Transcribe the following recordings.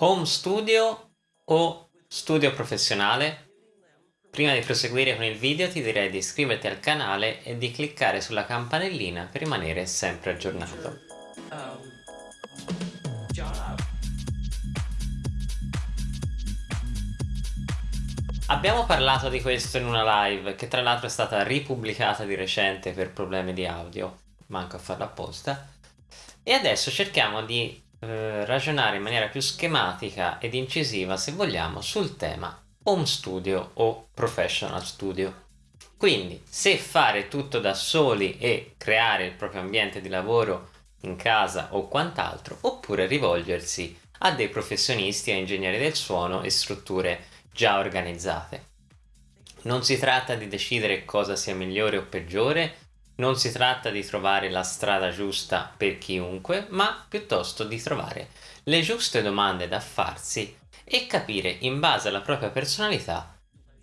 Home studio o studio professionale? Prima di proseguire con il video ti direi di iscriverti al canale e di cliccare sulla campanellina per rimanere sempre aggiornato. Abbiamo parlato di questo in una live che tra l'altro è stata ripubblicata di recente per problemi di audio, manco a farla apposta, e adesso cerchiamo di eh, ragionare in maniera più schematica ed incisiva, se vogliamo, sul tema home studio o professional studio. Quindi, se fare tutto da soli e creare il proprio ambiente di lavoro in casa o quant'altro, oppure rivolgersi a dei professionisti, a ingegneri del suono e strutture già organizzate. Non si tratta di decidere cosa sia migliore o peggiore, non si tratta di trovare la strada giusta per chiunque, ma piuttosto di trovare le giuste domande da farsi e capire in base alla propria personalità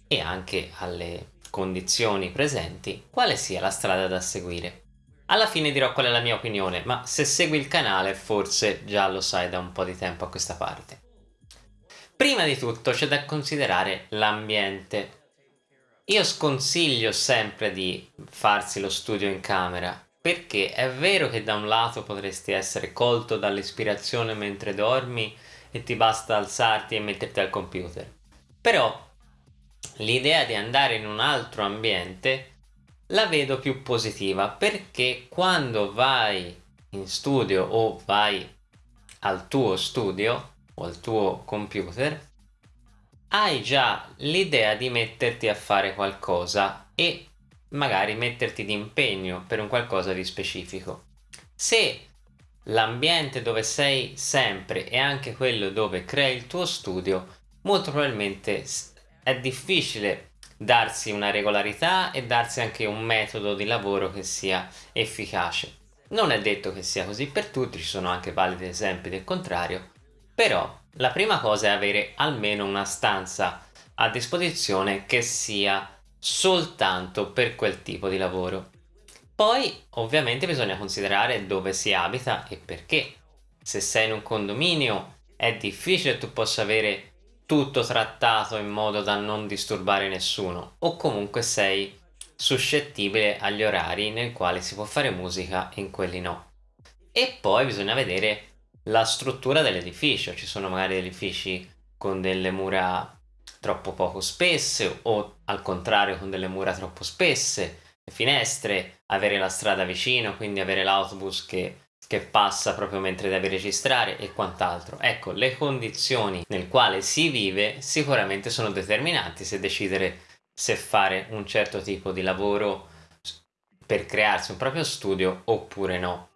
e anche alle condizioni presenti quale sia la strada da seguire. Alla fine dirò qual è la mia opinione, ma se segui il canale forse già lo sai da un po' di tempo a questa parte. Prima di tutto c'è da considerare l'ambiente io sconsiglio sempre di farsi lo studio in camera perché è vero che da un lato potresti essere colto dall'ispirazione mentre dormi e ti basta alzarti e metterti al computer. Però l'idea di andare in un altro ambiente la vedo più positiva perché quando vai in studio o vai al tuo studio o al tuo computer hai già l'idea di metterti a fare qualcosa e magari metterti di impegno per un qualcosa di specifico. Se l'ambiente dove sei sempre è anche quello dove crei il tuo studio, molto probabilmente è difficile darsi una regolarità e darsi anche un metodo di lavoro che sia efficace. Non è detto che sia così per tutti, ci sono anche validi esempi del contrario, però la prima cosa è avere almeno una stanza a disposizione che sia soltanto per quel tipo di lavoro. Poi ovviamente bisogna considerare dove si abita e perché. Se sei in un condominio è difficile tu possa avere tutto trattato in modo da non disturbare nessuno o comunque sei suscettibile agli orari nel quale si può fare musica e in quelli no. E poi bisogna vedere la struttura dell'edificio, ci sono magari edifici con delle mura troppo poco spesse o al contrario con delle mura troppo spesse, le finestre, avere la strada vicino, quindi avere l'autobus che, che passa proprio mentre devi registrare e quant'altro. Ecco, le condizioni nel quale si vive sicuramente sono determinanti se decidere se fare un certo tipo di lavoro per crearsi un proprio studio oppure no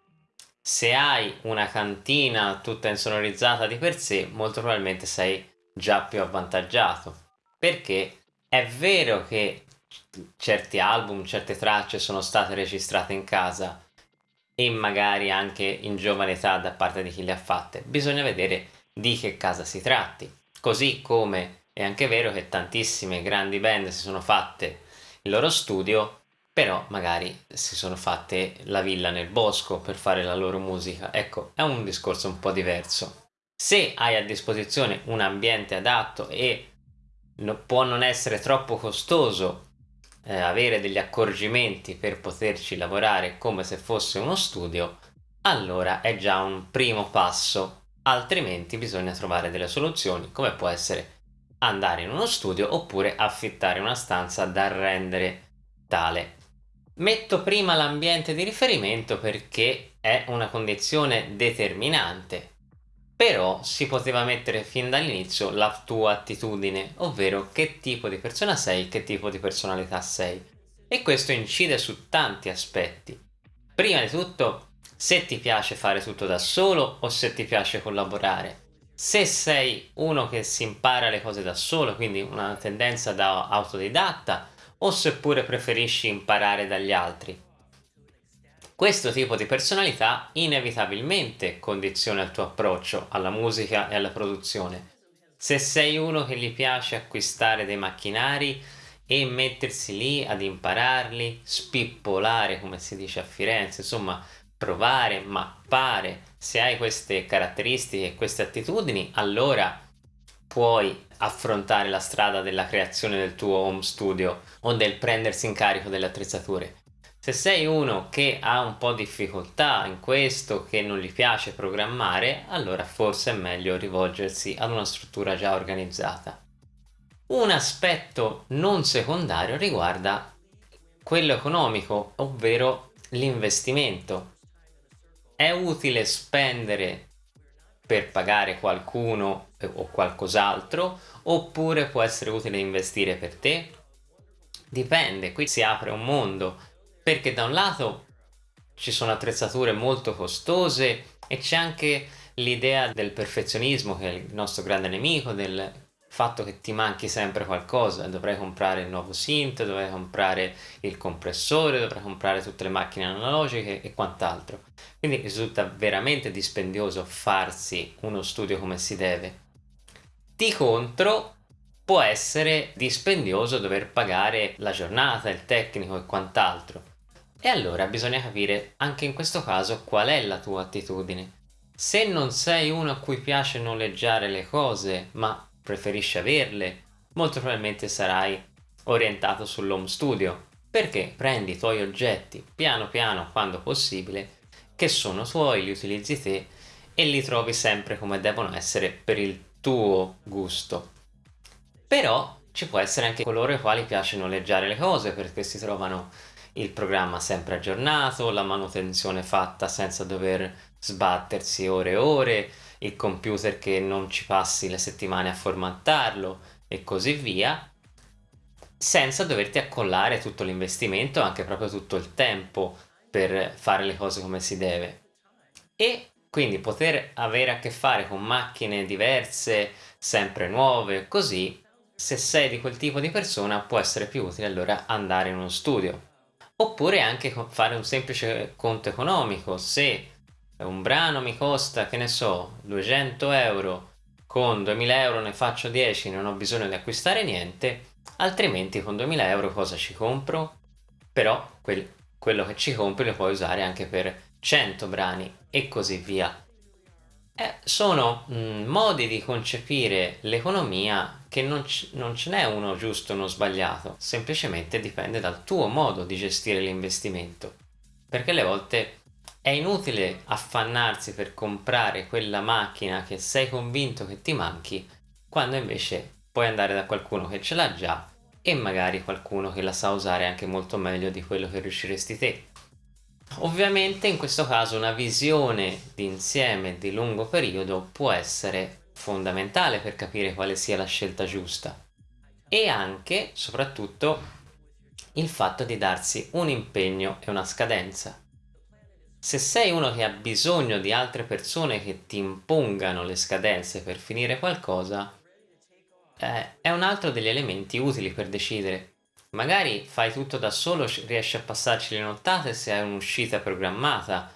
se hai una cantina tutta insonorizzata di per sé, molto probabilmente sei già più avvantaggiato. Perché è vero che certi album, certe tracce sono state registrate in casa e magari anche in giovane età da parte di chi le ha fatte. Bisogna vedere di che casa si tratti. Così come è anche vero che tantissime grandi band si sono fatte il loro studio però magari si sono fatte la villa nel bosco per fare la loro musica. Ecco, è un discorso un po' diverso. Se hai a disposizione un ambiente adatto e no, può non essere troppo costoso eh, avere degli accorgimenti per poterci lavorare come se fosse uno studio, allora è già un primo passo, altrimenti bisogna trovare delle soluzioni come può essere andare in uno studio oppure affittare una stanza da rendere tale Metto prima l'ambiente di riferimento perché è una condizione determinante, però si poteva mettere fin dall'inizio la tua attitudine, ovvero che tipo di persona sei, che tipo di personalità sei. E questo incide su tanti aspetti. Prima di tutto, se ti piace fare tutto da solo o se ti piace collaborare. Se sei uno che si impara le cose da solo, quindi una tendenza da autodidatta, o seppure preferisci imparare dagli altri. Questo tipo di personalità inevitabilmente condiziona il tuo approccio alla musica e alla produzione. Se sei uno che gli piace acquistare dei macchinari e mettersi lì ad impararli, spippolare come si dice a Firenze, insomma provare, mappare, Se hai queste caratteristiche e queste attitudini, allora puoi affrontare la strada della creazione del tuo home studio o del prendersi in carico delle attrezzature. Se sei uno che ha un po' di difficoltà in questo, che non gli piace programmare, allora forse è meglio rivolgersi ad una struttura già organizzata. Un aspetto non secondario riguarda quello economico, ovvero l'investimento. È utile spendere per pagare qualcuno o qualcos'altro oppure può essere utile investire per te? Dipende, qui si apre un mondo perché da un lato ci sono attrezzature molto costose e c'è anche l'idea del perfezionismo che è il nostro grande nemico, del fatto che ti manchi sempre qualcosa, dovrai comprare il nuovo synth, dovrai comprare il compressore, dovrai comprare tutte le macchine analogiche e quant'altro. Quindi risulta veramente dispendioso farsi uno studio come si deve. Di contro può essere dispendioso dover pagare la giornata, il tecnico e quant'altro. E allora bisogna capire anche in questo caso qual è la tua attitudine. Se non sei uno a cui piace noleggiare le cose, ma preferisci averle, molto probabilmente sarai orientato sull'home studio, perché prendi i tuoi oggetti piano piano quando possibile, che sono tuoi, li utilizzi te e li trovi sempre come devono essere per il tuo gusto. Però ci può essere anche coloro ai quali piace noleggiare le cose perché si trovano il programma sempre aggiornato, la manutenzione fatta senza dover sbattersi ore e ore, il computer che non ci passi le settimane a formattarlo e così via, senza doverti accollare tutto l'investimento, anche proprio tutto il tempo per fare le cose come si deve. E quindi poter avere a che fare con macchine diverse, sempre nuove, così, se sei di quel tipo di persona può essere più utile allora andare in uno studio oppure anche fare un semplice conto economico. Se un brano mi costa che ne so 200 euro con 2000 euro ne faccio 10 non ho bisogno di acquistare niente altrimenti con 2000 euro cosa ci compro? Però quel, quello che ci compri lo puoi usare anche per 100 brani e così via sono mh, mm, modi di concepire l'economia che non, non ce n'è uno giusto o uno sbagliato, semplicemente dipende dal tuo modo di gestire l'investimento. Perché alle volte è inutile affannarsi per comprare quella macchina che sei convinto che ti manchi, quando invece puoi andare da qualcuno che ce l'ha già e magari qualcuno che la sa usare anche molto meglio di quello che riusciresti te. Ovviamente in questo caso una visione d'insieme di lungo periodo può essere fondamentale per capire quale sia la scelta giusta e anche, soprattutto, il fatto di darsi un impegno e una scadenza. Se sei uno che ha bisogno di altre persone che ti impongano le scadenze per finire qualcosa, eh, è un altro degli elementi utili per decidere Magari fai tutto da solo, riesci a passarci le nottate se hai un'uscita programmata.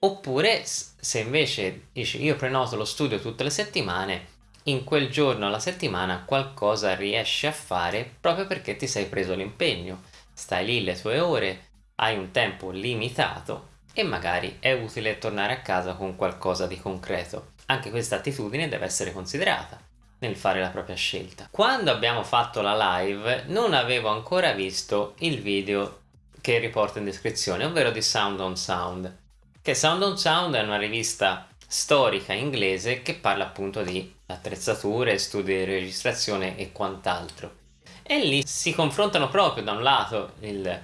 Oppure se invece dici io prenoto lo studio tutte le settimane, in quel giorno alla settimana qualcosa riesci a fare proprio perché ti sei preso l'impegno. Stai lì le tue ore, hai un tempo limitato e magari è utile tornare a casa con qualcosa di concreto. Anche questa attitudine deve essere considerata nel fare la propria scelta. Quando abbiamo fatto la live non avevo ancora visto il video che riporto in descrizione, ovvero di Sound on Sound, che Sound on Sound è una rivista storica inglese che parla appunto di attrezzature, studi di registrazione e quant'altro. E lì si confrontano proprio da un lato il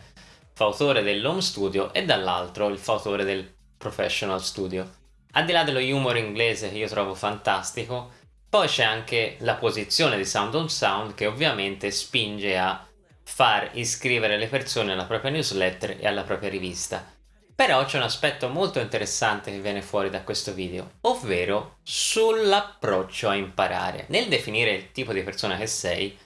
fautore dell'home studio e dall'altro il fautore del professional studio. Al di là dello humor inglese che io trovo fantastico, poi c'è anche la posizione di Sound on Sound che ovviamente spinge a far iscrivere le persone alla propria newsletter e alla propria rivista. Però c'è un aspetto molto interessante che viene fuori da questo video, ovvero sull'approccio a imparare. Nel definire il tipo di persona che sei,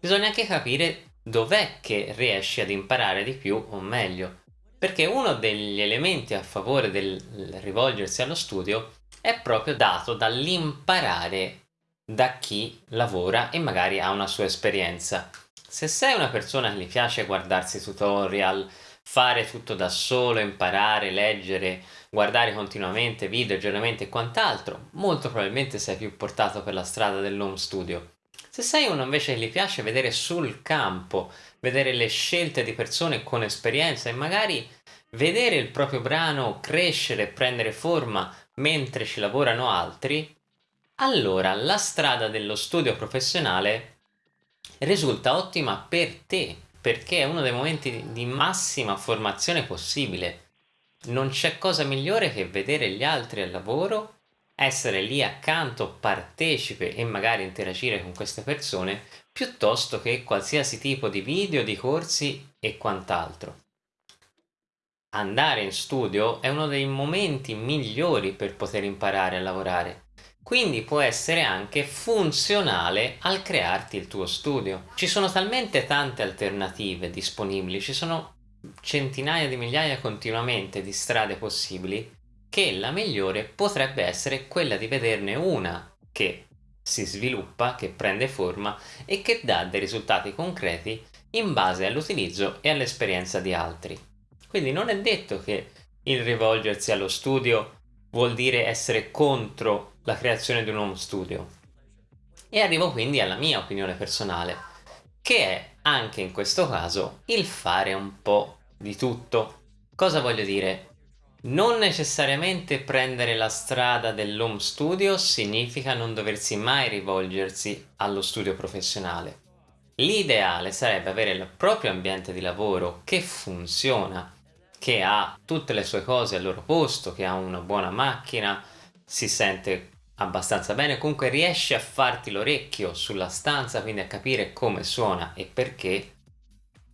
bisogna anche capire dov'è che riesci ad imparare di più o meglio. Perché uno degli elementi a favore del rivolgersi allo studio è proprio dato dall'imparare da chi lavora e magari ha una sua esperienza. Se sei una persona che gli piace guardarsi tutorial, fare tutto da solo, imparare, leggere, guardare continuamente video, aggiornamenti e quant'altro, molto probabilmente sei più portato per la strada dell'home studio. Se sei uno invece che gli piace vedere sul campo, vedere le scelte di persone con esperienza e magari vedere il proprio brano crescere e prendere forma mentre ci lavorano altri, allora la strada dello studio professionale risulta ottima per te, perché è uno dei momenti di massima formazione possibile. Non c'è cosa migliore che vedere gli altri al lavoro, essere lì accanto, partecipe e magari interagire con queste persone, piuttosto che qualsiasi tipo di video, di corsi e quant'altro. Andare in studio è uno dei momenti migliori per poter imparare a lavorare quindi può essere anche funzionale al crearti il tuo studio. Ci sono talmente tante alternative disponibili, ci sono centinaia di migliaia continuamente di strade possibili che la migliore potrebbe essere quella di vederne una che si sviluppa, che prende forma e che dà dei risultati concreti in base all'utilizzo e all'esperienza di altri. Quindi non è detto che il rivolgersi allo studio vuol dire essere contro la creazione di un home studio. E arrivo quindi alla mia opinione personale, che è anche in questo caso il fare un po' di tutto. Cosa voglio dire? Non necessariamente prendere la strada dell'home studio significa non doversi mai rivolgersi allo studio professionale. L'ideale sarebbe avere il proprio ambiente di lavoro che funziona, che ha tutte le sue cose al loro posto, che ha una buona macchina, si sente abbastanza bene, comunque riesci a farti l'orecchio sulla stanza, quindi a capire come suona e perché,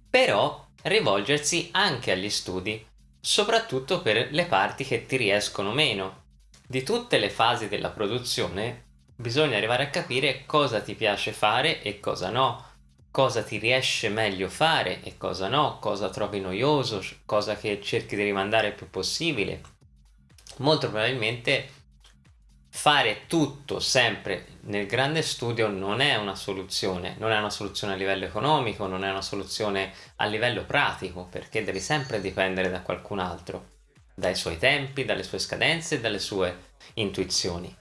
però rivolgersi anche agli studi, soprattutto per le parti che ti riescono meno. Di tutte le fasi della produzione bisogna arrivare a capire cosa ti piace fare e cosa no, cosa ti riesce meglio fare e cosa no, cosa trovi noioso, cosa che cerchi di rimandare il più possibile. Molto probabilmente fare tutto sempre nel grande studio non è una soluzione, non è una soluzione a livello economico, non è una soluzione a livello pratico, perché devi sempre dipendere da qualcun altro, dai suoi tempi, dalle sue scadenze, dalle sue intuizioni.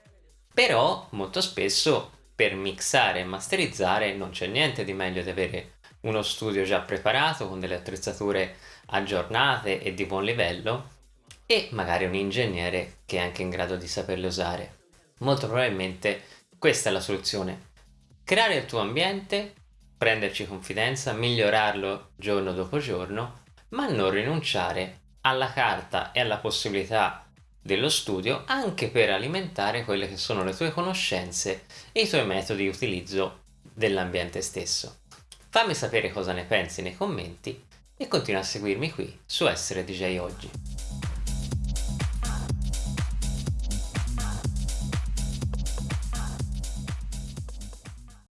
Però molto spesso per mixare e masterizzare non c'è niente di meglio di avere uno studio già preparato con delle attrezzature aggiornate e di buon livello e magari un ingegnere che è anche in grado di saperle usare molto probabilmente questa è la soluzione. Creare il tuo ambiente, prenderci confidenza, migliorarlo giorno dopo giorno, ma non rinunciare alla carta e alla possibilità dello studio anche per alimentare quelle che sono le tue conoscenze e i tuoi metodi di utilizzo dell'ambiente stesso. Fammi sapere cosa ne pensi nei commenti e continua a seguirmi qui su Essere DJ Oggi.